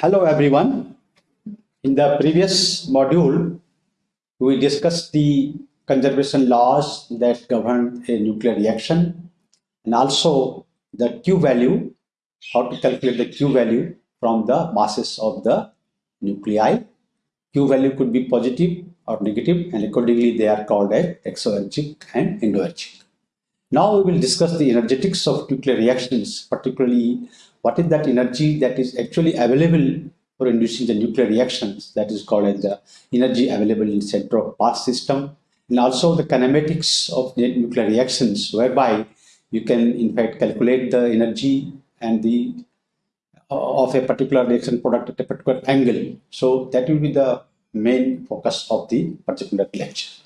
Hello everyone. In the previous module, we discussed the conservation laws that govern a nuclear reaction and also the Q value, how to calculate the Q value from the masses of the nuclei. Q value could be positive or negative and accordingly they are called as exoergic and endoergic. Now we will discuss the energetics of nuclear reactions, particularly what is that energy that is actually available for inducing the nuclear reactions that is called as the energy available in center of mass system and also the kinematics of the nuclear reactions whereby you can in fact calculate the energy and the uh, of a particular reaction product at a particular angle. So that will be the main focus of the particular lecture.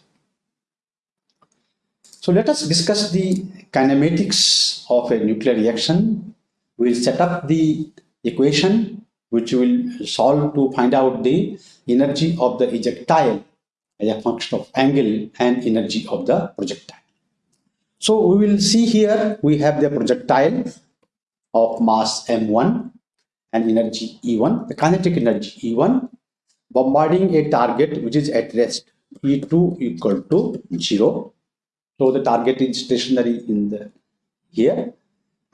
So let us discuss the kinematics of a nuclear reaction we'll set up the equation which will solve to find out the energy of the ejectile as a function of angle and energy of the projectile. So we will see here we have the projectile of mass m1 and energy E1, the kinetic energy E1 bombarding a target which is at rest E2 equal to 0. So the target is stationary in the here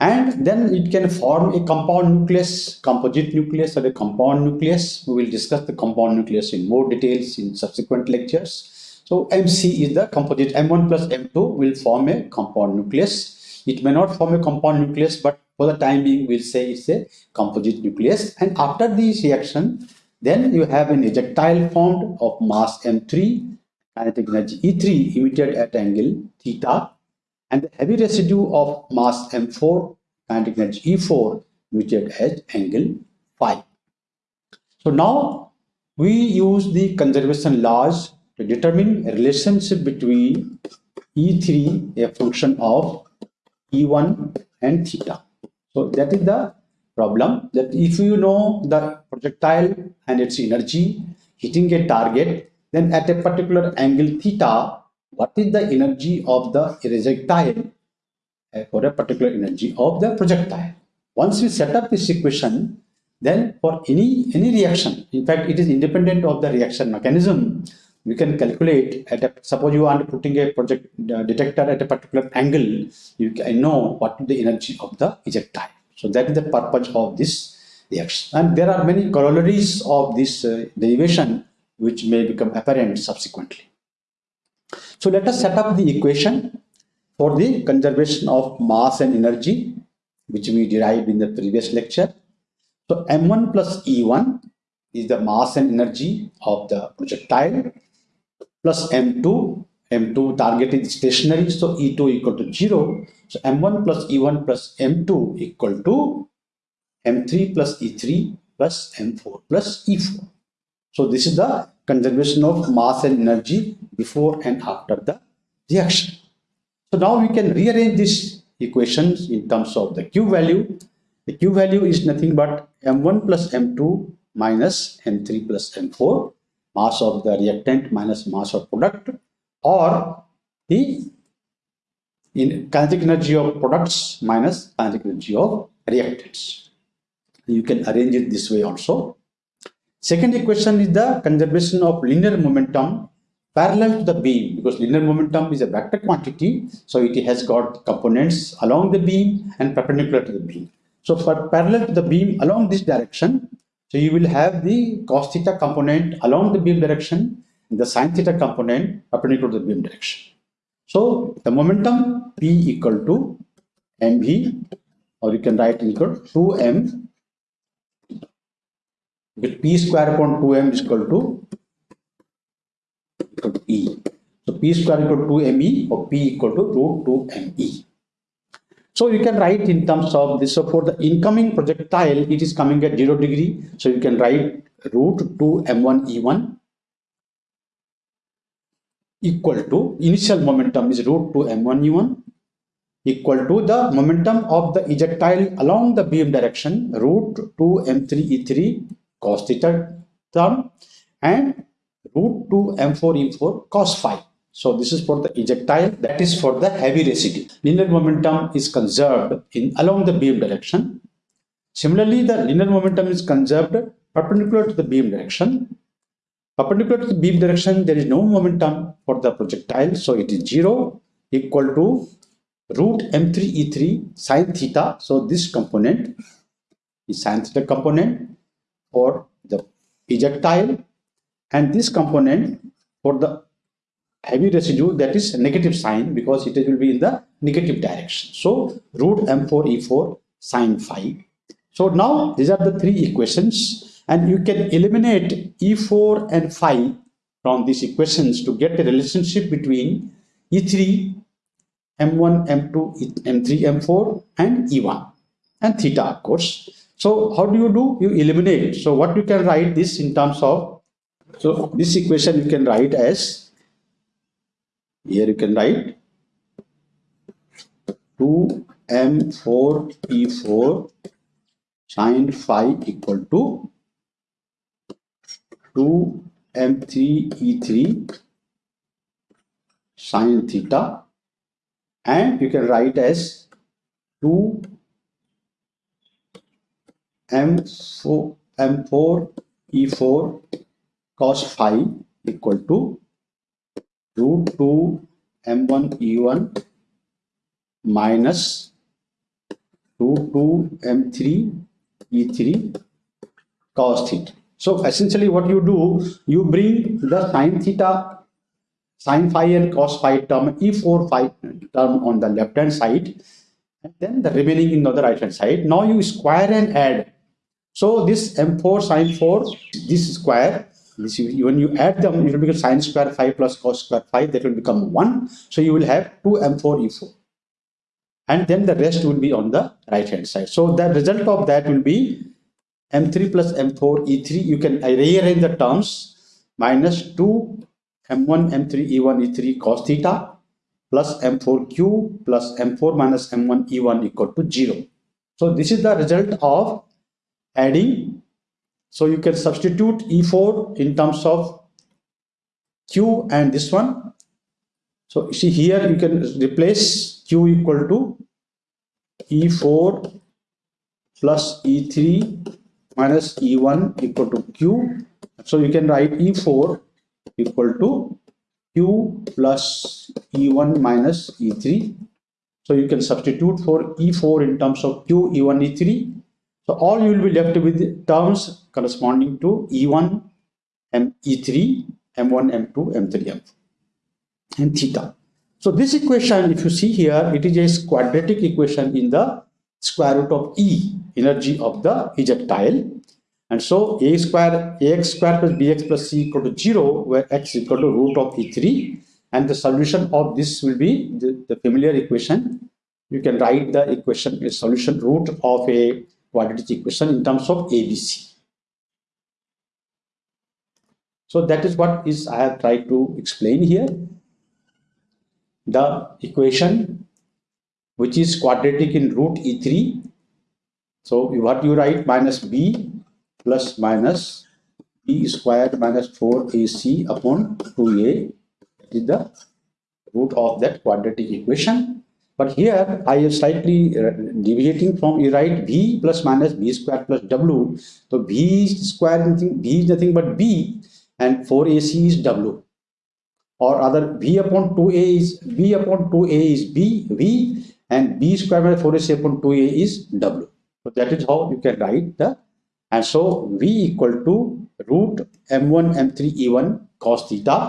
and then it can form a compound nucleus, composite nucleus or a compound nucleus. We will discuss the compound nucleus in more details in subsequent lectures. So MC is the composite, M1 plus M2 will form a compound nucleus. It may not form a compound nucleus, but for the time being, we'll say it's a composite nucleus. And after this reaction, then you have an ejectile formed of mass M3, kinetic energy E3 emitted at angle theta and the heavy residue of mass M4 kinetic energy E4 measured at angle phi. So now we use the conservation laws to determine a relationship between E3 a function of E1 and theta. So that is the problem that if you know the projectile and its energy hitting a target then at a particular angle theta what is the energy of the projectile uh, for a particular energy of the projectile. Once we set up this equation, then for any any reaction, in fact, it is independent of the reaction mechanism. We can calculate at a, suppose you are putting a project uh, detector at a particular angle, you can know what is the energy of the projectile. So that is the purpose of this reaction. And there are many corollaries of this uh, derivation which may become apparent subsequently. So let us set up the equation for the conservation of mass and energy, which we derived in the previous lecture. So M1 plus E1 is the mass and energy of the projectile plus M2. M2 target is stationary, so E2 equal to 0. So M1 plus E1 plus M2 equal to M3 plus E3 plus M4 plus E4. So this is the conservation of mass and energy before and after the reaction. So now we can rearrange these equations in terms of the Q value. The Q value is nothing but M1 plus M2 minus M3 plus M4 mass of the reactant minus mass of product or the in kinetic energy of products minus kinetic energy of reactants. You can arrange it this way also. Second equation is the conservation of linear momentum parallel to the beam because linear momentum is a vector quantity. So it has got components along the beam and perpendicular to the beam. So for parallel to the beam along this direction, so you will have the cos theta component along the beam direction and the sine theta component perpendicular to the beam direction. So the momentum P equal to mv or you can write equal to 2m with p square upon 2m is equal to e. So p square equal to 2me or p equal to root 2me. So you can write in terms of this. So for the incoming projectile, it is coming at 0 degree. So you can write root 2 m1 e1 equal to initial momentum is root 2 m1 e1 equal to the momentum of the ejectile along the beam direction root 2 m3 e3 cos theta term and root 2 m4 e4 cos phi. So this is for the ejectile, that is for the heavy residue. Linear momentum is conserved in along the beam direction. Similarly, the linear momentum is conserved perpendicular to the beam direction. Perpendicular to the beam direction, there is no momentum for the projectile, so it is 0 equal to root m3 e3 sine theta. So this component is sine theta component for the projectile and this component for the heavy residue that is negative sign because it will be in the negative direction. So root m4 e4 sine phi. So now these are the three equations and you can eliminate e4 and phi from these equations to get a relationship between e3, m1, m2, m3, m4 and e1 and theta of course. So how do you do? You eliminate. So what you can write this in terms of, so this equation you can write as here you can write 2m4e4 sine phi equal to 2m3e3 sine theta and you can write as 2 m4 m4 e4 cos phi equal to root 2 m1 e1 minus root 2 m3 e3 cos theta. So essentially what you do, you bring the sine theta, sine phi and cos phi term, e4 phi term on the left hand side, and then the remaining in the right hand side. Now you square and add. So this m4 sine 4, this square this when you add them, it will become sine square 5 plus cos square 5, that will become 1. So you will have 2 m4 e4. And then the rest will be on the right hand side. So the result of that will be m3 plus m4 e3. You can rearrange the terms minus 2 m1 m3 e1 e3 cos theta plus m4q plus m4 minus m1 e1 equal to 0. So this is the result of adding so you can substitute E4 in terms of Q and this one. So see here you can replace Q equal to E4 plus E3 minus E1 equal to Q. So you can write E4 equal to Q plus E1 minus E3. So you can substitute for E4 in terms of Q, E1, E3 so all you will be left with terms corresponding to E1, M, E3, M1, M2, M3, M4 and theta. So this equation, if you see here, it is a quadratic equation in the square root of E, energy of the ejectile. And so a square, ax square plus bx plus c equal to 0, where x equal to root of E3. And the solution of this will be the, the familiar equation. You can write the equation, a solution root of a quadratic equation in terms of ABC. So that is what is I have tried to explain here. The equation which is quadratic in root E3. So what you write minus B plus minus B squared minus 4AC upon 2A is the root of that quadratic equation but here I am slightly uh, deviating from you write b plus minus b square plus w. So b square nothing, b is nothing but b and 4ac is w. Or other b upon 2a is b upon 2a is b v and b square minus 4ac upon 2a is w. So that is how you can write the and so v equal to root m1 m3 e1 cos theta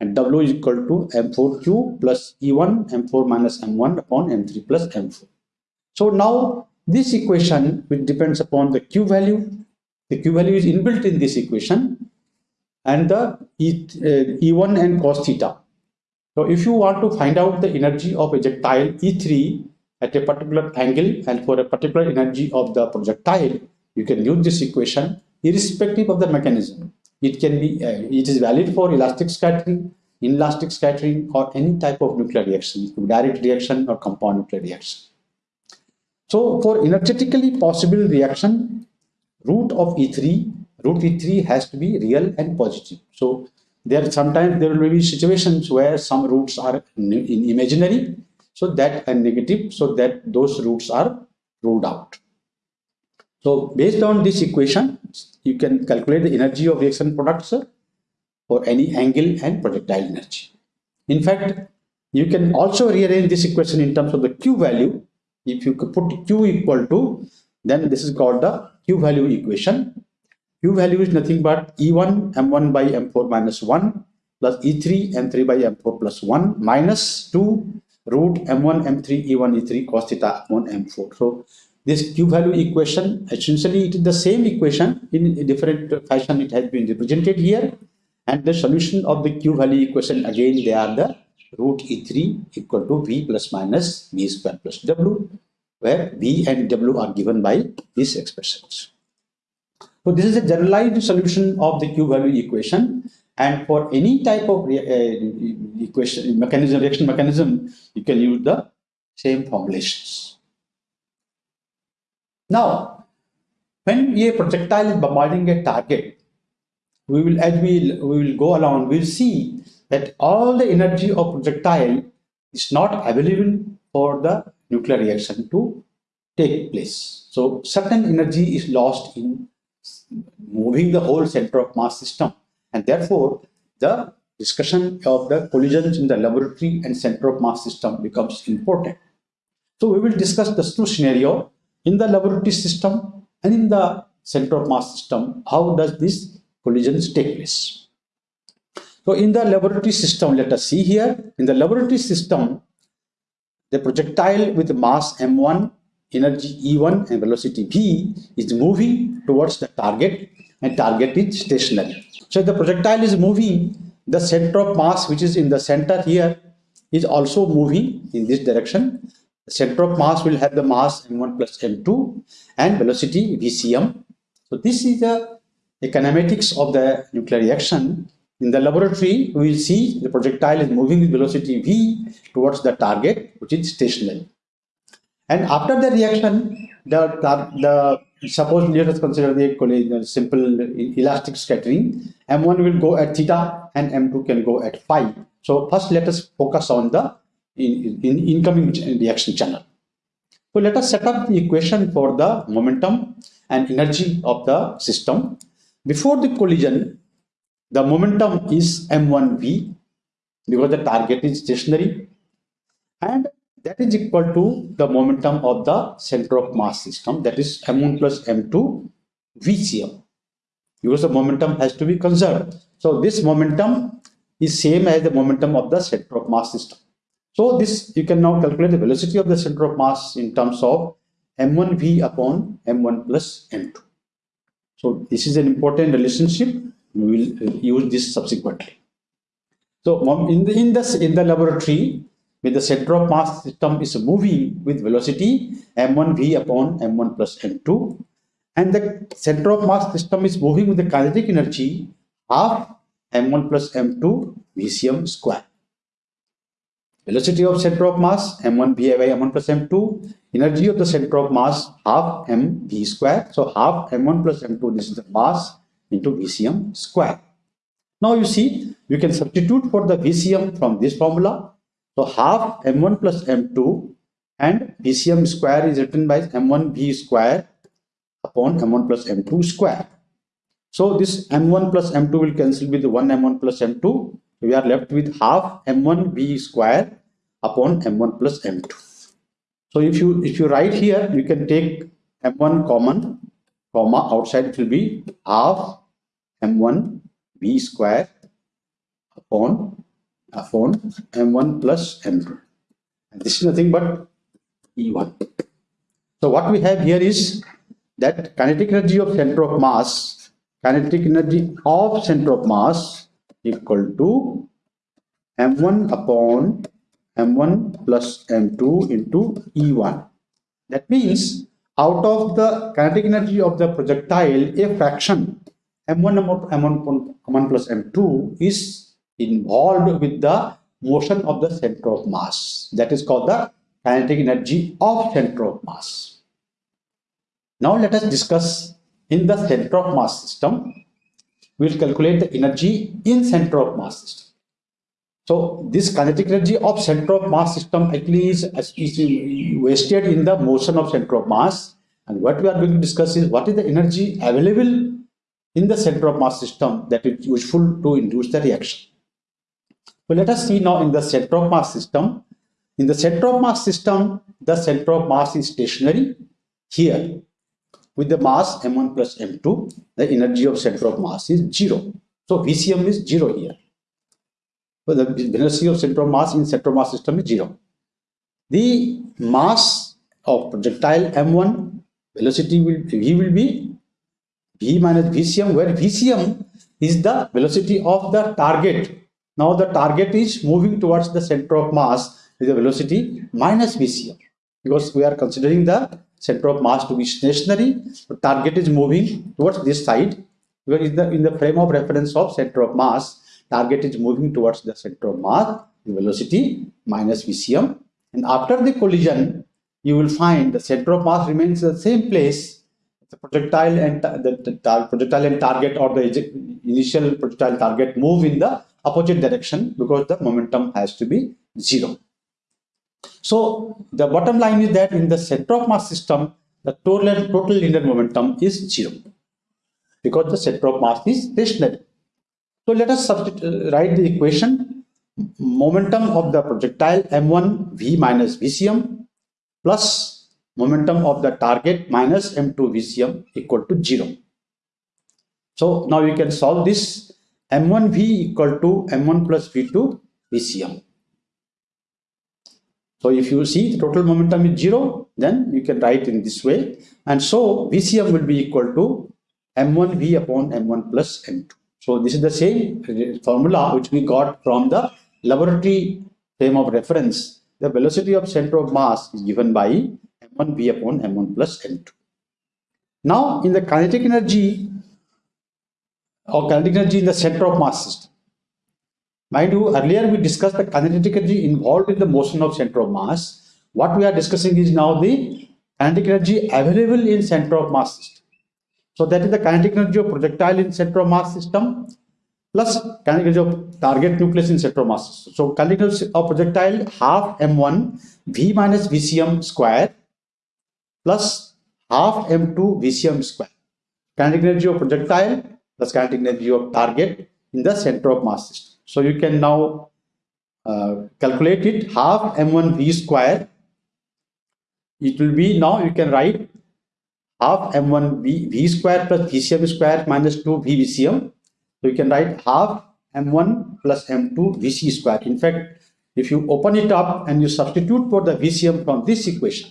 and W is equal to M4Q plus E1 M4 minus M1 upon M3 plus M4. So now this equation which depends upon the Q value, the Q value is inbuilt in this equation and the e, uh, E1 and cos theta. So if you want to find out the energy of projectile E3 at a particular angle and for a particular energy of the projectile, you can use this equation irrespective of the mechanism. It can be, uh, it is valid for elastic scattering, inelastic scattering, or any type of nuclear reaction, direct reaction or compound nuclear reaction. So for energetically possible reaction, root of E3, root E3 has to be real and positive. So there sometimes there will be situations where some roots are in imaginary, so that and negative, so that those roots are ruled out. So based on this equation, you can calculate the energy of reaction products for any angle and projectile energy. In fact, you can also rearrange this equation in terms of the Q value. If you put Q equal to, then this is called the Q value equation. Q value is nothing but E1 M1 by M4 minus 1 plus E3 M3 by M4 plus 1 minus 2 root M1 M3 E1 E3 cos theta upon M4. So this Q value equation essentially it is the same equation in a different fashion it has been represented here and the solution of the q value equation again they are the root e3 equal to v plus minus v square plus w where v and w are given by these expressions. So this is a generalized solution of the q value equation and for any type of uh, equation mechanism reaction mechanism you can use the same formulations. Now when a projectile is bombarding a target we will as we we will go along we'll see that all the energy of projectile is not available for the nuclear reaction to take place. So certain energy is lost in moving the whole center of mass system. And therefore the discussion of the collisions in the laboratory and center of mass system becomes important. So we will discuss the two scenario in the laboratory system and in the center of mass system how does this collisions take place. So in the laboratory system, let us see here, in the laboratory system, the projectile with mass m1, energy e1 and velocity v is moving towards the target and target is stationary. So the projectile is moving, the center of mass which is in the center here is also moving in this direction. Center of mass will have the mass m1 plus m2 and velocity vcm. So this is the the kinematics of the nuclear reaction. In the laboratory, we will see the projectile is moving with velocity v towards the target, which is stationary. And after the reaction, the, the suppose let us consider the simple elastic scattering. M1 will go at theta and M2 can go at phi. So first let us focus on the in, in incoming reaction channel. So let us set up the equation for the momentum and energy of the system before the collision, the momentum is m1v because the target is stationary and that is equal to the momentum of the center of mass system that is m1 plus m2 vcm because the momentum has to be conserved. So this momentum is same as the momentum of the center of mass system. So this you can now calculate the velocity of the center of mass in terms of m1v upon m1 plus m2. So this is an important relationship. We will uh, use this subsequently. So in the in the in the laboratory, with the center of mass system is moving with velocity m1v upon m1 plus m2, and the center of mass system is moving with the kinetic energy half m1 plus m2 vcm square. Velocity of center of mass m1 v by m1 plus m2 energy of the center of mass half m v square. So half m1 plus m2, this is the mass into VCM square. Now you see, you can substitute for the VCM from this formula. So half m1 plus m2 and VCM square is written by m1 v square upon m1 plus m2 square. So this m1 plus m2 will cancel with the 1 m1 plus m2. We are left with half m1 v square upon m1 plus m2. So if you if you write here, you can take m1 common, comma outside it will be half m1 v square upon upon m1 plus m2. And this is nothing but E1. So what we have here is that kinetic energy of center of mass, kinetic energy of center of mass equal to m1 upon m1 plus m2 into E1. That means out of the kinetic energy of the projectile, a fraction m1, m1, m1 plus m2 is involved with the motion of the center of mass. That is called the kinetic energy of center of mass. Now let us discuss in the center of mass system. We will calculate the energy in center of mass system. So this kinetic energy of center of mass system actually is, is wasted in the motion of center of mass. And what we are going to discuss is what is the energy available in the center of mass system that is useful to induce the reaction. So let us see now in the center of mass system. In the center of mass system, the center of mass is stationary here with the mass m1 plus m2, the energy of center of mass is zero. So VCM is zero here. So the velocity of center of mass in center of mass system is zero. The mass of projectile m1 velocity will v will be v minus VCM, where VCM is the velocity of the target. Now the target is moving towards the center of mass with the velocity minus VCM because we are considering the center of mass to be stationary. The target is moving towards this side because in the, in the frame of reference of center of mass, target is moving towards the center of mass, the velocity minus VCM. And after the collision, you will find the center of mass remains in the same place the projectile and the, the projectile and target or the initial projectile target move in the opposite direction because the momentum has to be zero. So the bottom line is that in the center of mass system, the total, total linear momentum is zero because the center of mass is stationary. So let us uh, write the equation momentum of the projectile m1 v minus vcm plus momentum of the target minus m2 VCM equal to 0. So now you can solve this m1v equal to m1 plus v2 VCM. So if you see the total momentum is 0, then you can write in this way. And so VCM will be equal to m1v upon m1 plus m2. So this is the same formula which we got from the laboratory frame of reference. The velocity of center of mass is given by m1 v upon m1 plus m2. Now, in the kinetic energy or kinetic energy in the center of mass system, mind you, earlier we discussed the kinetic energy involved in the motion of center of mass. What we are discussing is now the kinetic energy available in center of mass system. So that is the kinetic energy of projectile in center of mass system plus kinetic energy of target nucleus in center of mass system. So kinetic energy of projectile half m1 v minus vcm square plus half m2 VCM square. Kinetic energy of projectile plus kinetic energy of target in the center of mass system. So you can now uh, calculate it half m1 v square. It will be now you can write half m1 v, v square plus vcm square minus 2 v vcm. So you can write half m1 plus m2 vc square. In fact, if you open it up and you substitute for the vcm from this equation,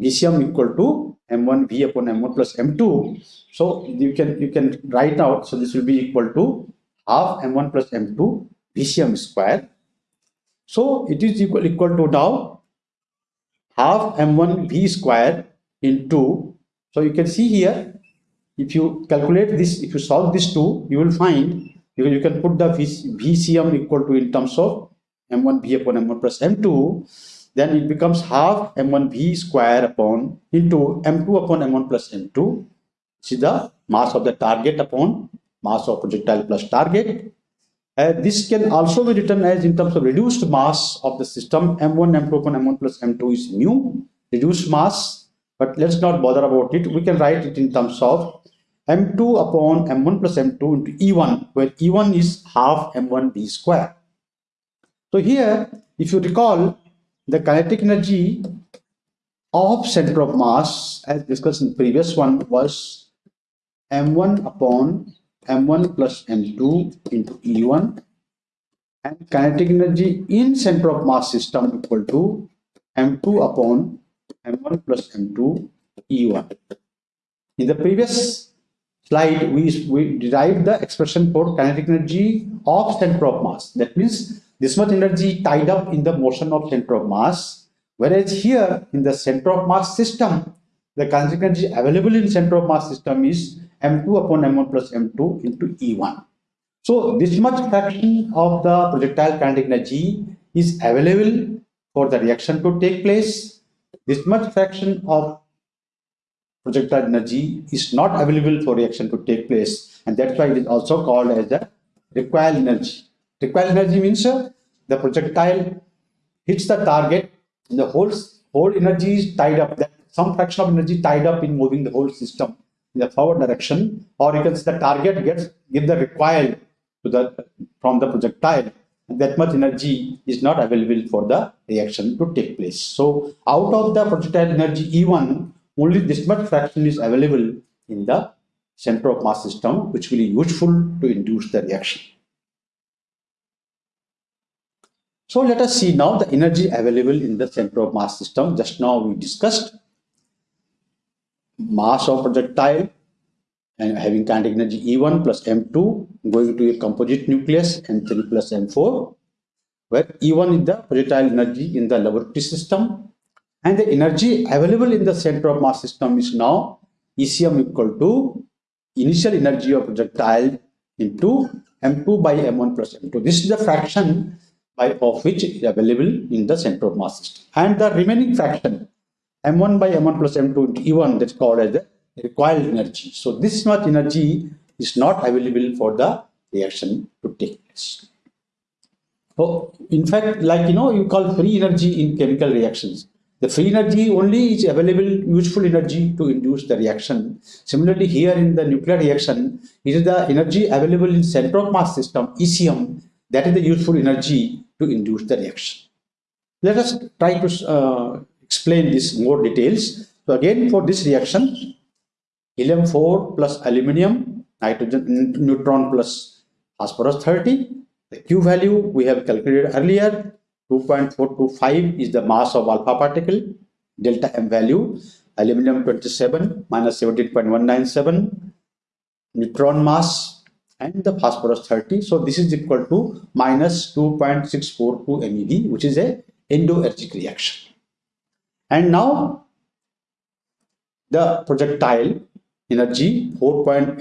VCM equal to M1 V upon M1 plus M2. So you can you can write out. So this will be equal to half M1 plus M2 VCM square. So it is equal equal to now half M1 V square into. So you can see here, if you calculate this, if you solve this two, you will find you, you can put the VCM equal to in terms of M1 V upon M1 plus M2 then it becomes half m1v square upon into m2 upon m1 plus m2 see the mass of the target upon mass of projectile plus target. Uh, this can also be written as in terms of reduced mass of the system. M1 m2 upon m1 plus m2 is mu reduced mass but let's not bother about it. We can write it in terms of m2 upon m1 plus m2 into e1 where e1 is half m1v square. So here if you recall the kinetic energy of center of mass as discussed in previous one was m1 upon m1 plus m2 into e1 and kinetic energy in center of mass system equal to m2 upon m1 plus m2 e1 in the previous slide we, we derived the expression for kinetic energy of center of mass. That means this much energy tied up in the motion of center of mass. Whereas here in the center of mass system the kinetic energy available in center of mass system is m2 upon m1 plus m2 into e1 so this much fraction of the projectile kinetic energy is available for the reaction to take place. This much fraction of projectile energy is not available for reaction to take place and that's why it is also called as the recoil energy. Recoil energy means uh, the projectile hits the target the whole whole energy is tied up. That some fraction of energy tied up in moving the whole system in the forward direction, or you can say the target gets give the recoil to the from the projectile. That much energy is not available for the reaction to take place. So out of the projectile energy E1, only this much fraction is available in the center of mass system, which will be useful to induce the reaction. So let us see now the energy available in the center of mass system. Just now we discussed mass of projectile and having kinetic energy E1 plus M2 going to a composite nucleus M3 plus M4 where E1 is the projectile energy in the laboratory system and the energy available in the center of mass system is now ECM equal to initial energy of projectile into M2 by M1 plus M2. This is the fraction by of which is available in the center of mass system. And the remaining fraction m1 by m1 plus m2 into e1 that's called as the recoil energy. So this much energy is not available for the reaction to take place. So in fact, like you know, you call free energy in chemical reactions. The free energy only is available useful energy to induce the reaction. Similarly, here in the nuclear reaction, it is the energy available in center of mass system, ECM, that is the useful energy to induce the reaction. Let us try to uh, explain this more details. So again for this reaction, helium 4 plus aluminium, nitrogen neutron plus phosphorus 30. The Q value we have calculated earlier, 2.425 is the mass of alpha particle, delta M value, aluminum 27 minus 17.197, neutron mass and the phosphorus 30. So this is equal to minus 2.642 MeV, which is a endoergic reaction. And now the projectile energy 4.87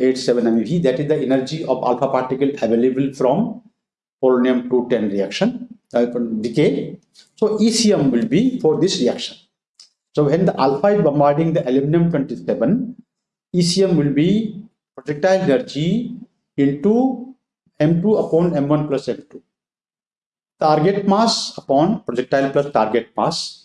MeV, that is the energy of alpha particle available from polonium 210 reaction, uh, decay. So ECM will be for this reaction. So when the alpha is bombarding the aluminum 27, ECM will be projectile energy into m2 upon m1 plus m2. Target mass upon projectile plus target mass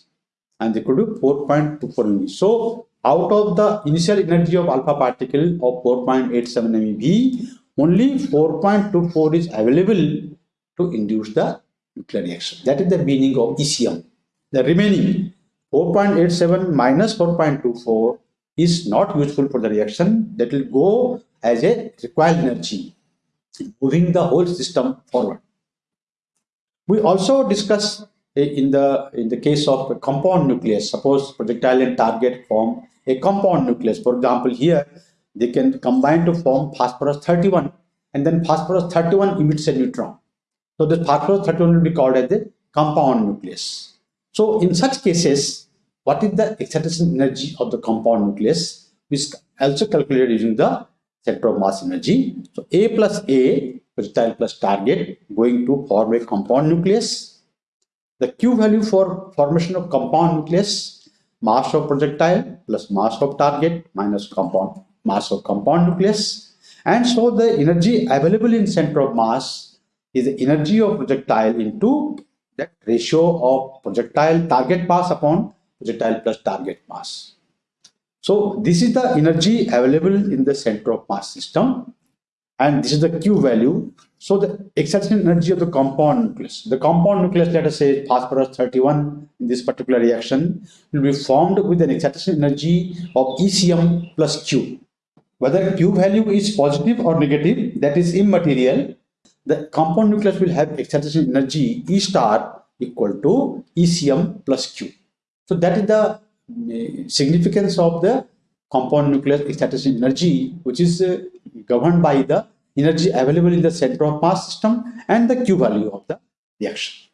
and equal to 4.24 MeV. So out of the initial energy of alpha particle of 4.87 MeV, only 4.24 is available to induce the nuclear reaction. That is the meaning of ECM. The remaining 4.87 minus 4.24 is not useful for the reaction. That will go as a recoil energy, moving the whole system forward. We also discuss in the in the case of a compound nucleus, suppose projectile and target form a compound nucleus. For example, here they can combine to form phosphorus 31 and then phosphorus 31 emits a neutron. So this phosphorus 31 will be called as the compound nucleus. So in such cases, what is the excitation energy of the compound nucleus? We also calculated using the center of mass energy. So A plus A, projectile plus target, going to form a compound nucleus. The Q value for formation of compound nucleus, mass of projectile plus mass of target minus compound mass of compound nucleus. And so the energy available in center of mass is the energy of projectile into that ratio of projectile target mass upon projectile plus target mass. So this is the energy available in the center of mass system and this is the Q value. So the excitation energy of the compound nucleus. The compound nucleus, let us say phosphorus 31 in this particular reaction will be formed with an excitation energy of ECM plus Q. Whether Q value is positive or negative, that is immaterial. The compound nucleus will have excitation energy E star equal to ECM plus Q. So that is the significance of the compound nucleus excitation energy, which is uh, governed by the energy available in the center of mass system and the Q value of the reaction.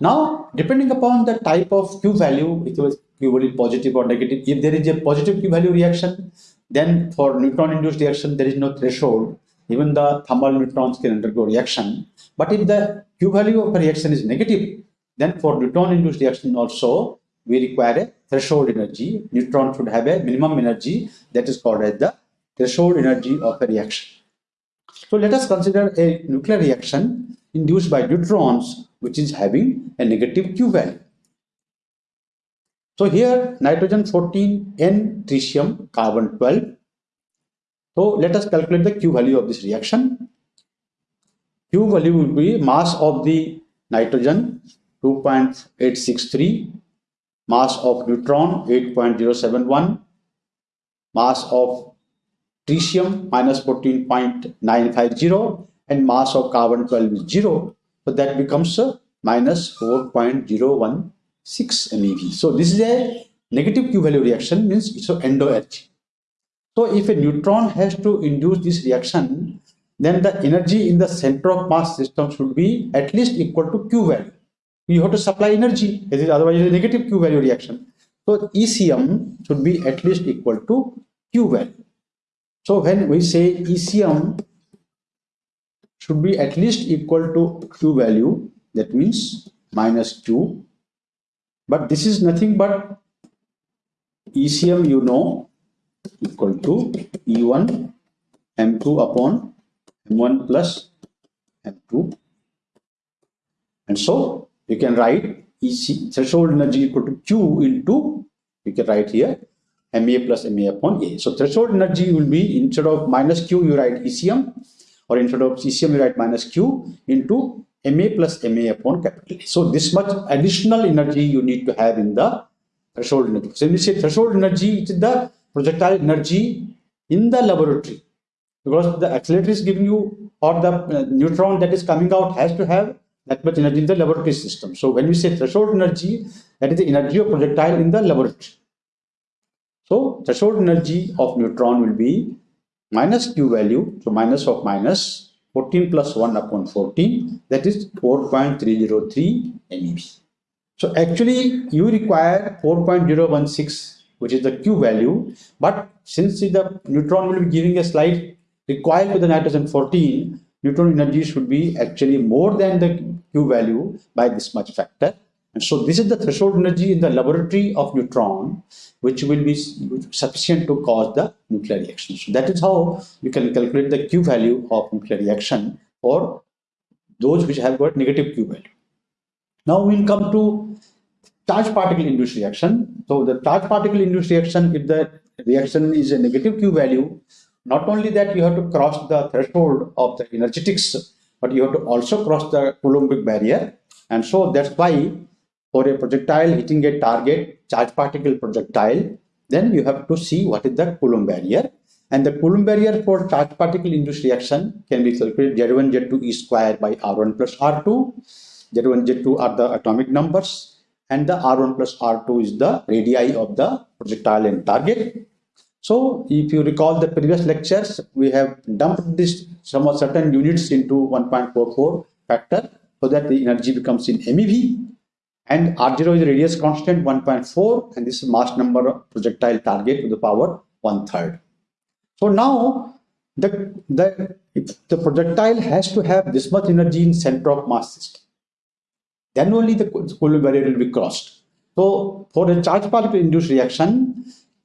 Now, depending upon the type of Q value, it was Q value positive or negative. If there is a positive Q value reaction, then for neutron-induced reaction, there is no threshold. Even the thermal neutrons can undergo reaction. But if the Q value of a reaction is negative, then for neutron-induced reaction also, we require a threshold energy. Neutron should have a minimum energy that is called as the threshold energy of a reaction. So let us consider a nuclear reaction induced by neutrons which is having a negative Q value. So here nitrogen 14, N tritium, carbon 12. So let us calculate the Q value of this reaction. Q value will be mass of the nitrogen 2.863, mass of neutron 8.071, mass of tritium minus 14.950 and mass of carbon 12 is 0. So that becomes a minus 4.016 MeV. So this is a negative Q value reaction means it's an endo-energy. So if a neutron has to induce this reaction, then the energy in the center of mass system should be at least equal to Q value. You have to supply energy, otherwise it's a negative Q value reaction. So ECM should be at least equal to Q value. So when we say ECM should be at least equal to Q value, that means minus Q. But this is nothing but ECM you know equal to E1 M2 upon M1 plus M2. And so you can write EC threshold energy equal to Q into, you can write here MA plus MA upon A. So threshold energy will be instead of minus Q, you write ECM, or instead of ECM, you write minus Q into MA plus MA upon capital A. So this much additional energy you need to have in the threshold energy. So when we say threshold energy, it is the projectile energy in the laboratory. Because the accelerator is giving you, or the uh, neutron that is coming out has to have that much energy in the laboratory system. So when we say threshold energy, that is the energy of projectile in the laboratory. So threshold energy of neutron will be minus q value, so minus of minus 14 plus 1 upon 14, that is 4.303 MeV. So actually you require 4.016 which is the q value, but since the neutron will be giving a slight recoil to the nitrogen 14, neutron energy should be actually more than the q value by this much factor. And so this is the threshold energy in the laboratory of neutron, which will be sufficient to cause the nuclear reaction. So that is how you can calculate the Q value of nuclear reaction for those which have got negative Q value. Now we'll come to charge particle induced reaction. So the charge particle induced reaction, if the reaction is a negative Q value, not only that you have to cross the threshold of the energetics, but you have to also cross the Coulombic barrier. And so that's why for a projectile hitting a target charge particle projectile, then you have to see what is the Coulomb barrier. And the Coulomb barrier for charge particle induced reaction can be calculated Z1, Z2 E square by R1 plus R2. Z1, Z2 are the atomic numbers and the R1 plus R2 is the radii of the projectile and target. So if you recall the previous lectures, we have dumped this some of certain units into 1.44 factor so that the energy becomes in MeV and R0 is radius constant 1.4 and this is mass number of projectile target to the power one third. So now the, the, the projectile has to have this much energy in center of mass system, then only the Coulomb barrier will be crossed. So for a charge particle induced reaction,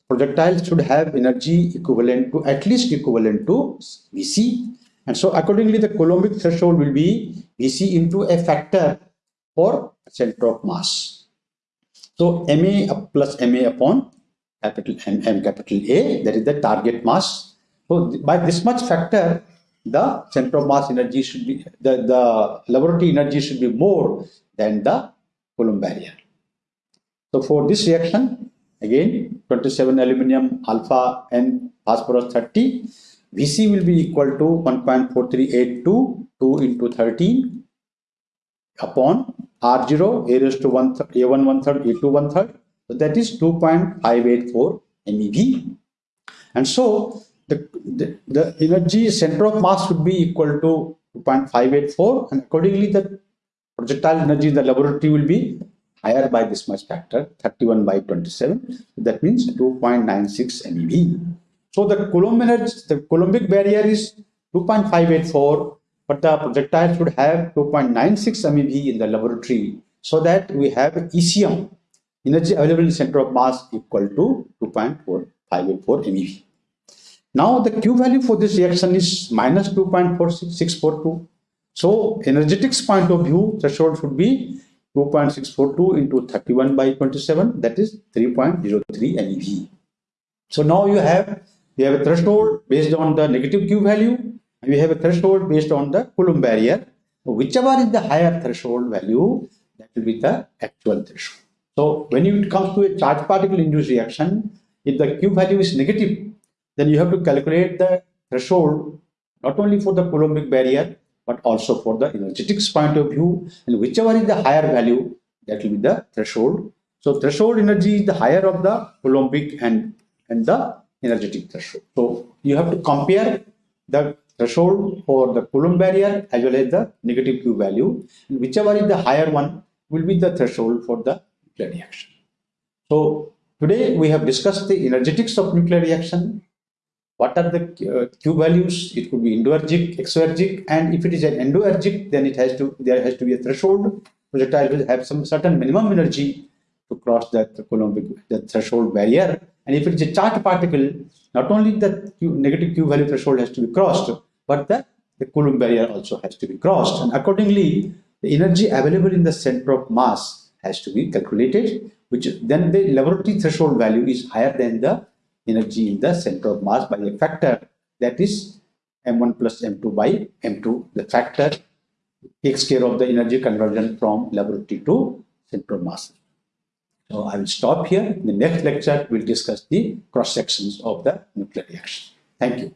projectile should have energy equivalent to at least equivalent to Vc. And so accordingly, the Coulombic threshold will be Vc into a factor for center of mass. So Ma plus Ma upon capital M, M capital A, that is the target mass. So by this much factor, the center of mass energy should be, the, the laboratory energy should be more than the Coulomb barrier. So for this reaction, again 27 aluminum alpha and phosphorus 30, Vc will be equal to 1.4382 2 into 13 upon R0, A raised to 1 third, A1 one third, A2 one third. So that is 2.584 MeV. And so the, the, the energy center of mass would be equal to 2.584 and accordingly the projectile energy in the laboratory will be higher by this much factor 31 by 27 that means 2.96 MeV. So the Coulomb energy the Coulombic barrier is 2.584 but the projectile should have 2.96 MeV in the laboratory so that we have ECM, energy available in center of mass equal to 2.584 MeV. Now the Q value for this reaction is minus 2.4642. So energetics point of view, threshold should be 2.642 into 31 by 27, that is 3.03 MeV. So now you have you have a threshold based on the negative Q value, we have a threshold based on the Coulomb barrier. Whichever is the higher threshold value, that will be the actual threshold. So when it comes to a charge particle induced reaction, if the Q value is negative, then you have to calculate the threshold not only for the Coulombic barrier, but also for the energetics point of view. And whichever is the higher value, that will be the threshold. So threshold energy is the higher of the Coulombic and, and the energetic threshold. So you have to compare the threshold for the Coulomb barrier as well as the negative Q value. And whichever is the higher one will be the threshold for the nuclear reaction. So today we have discussed the energetics of nuclear reaction. What are the uh, Q values? It could be endoergic, exoergic, and if it is an endoergic, then it has to there has to be a threshold. Projectile will have some certain minimum energy to cross that Coulombic the threshold barrier. And if it is a charged particle, not only the Q, negative Q value threshold has to be crossed, but the, the Coulomb barrier also has to be crossed. And accordingly, the energy available in the center of mass has to be calculated, which then the laboratory threshold value is higher than the energy in the center of mass by a factor that is m1 plus m2 by m2. The factor takes care of the energy conversion from laboratory to center of mass. So I will stop here. In the next lecture, we'll discuss the cross sections of the nuclear reaction. Thank you.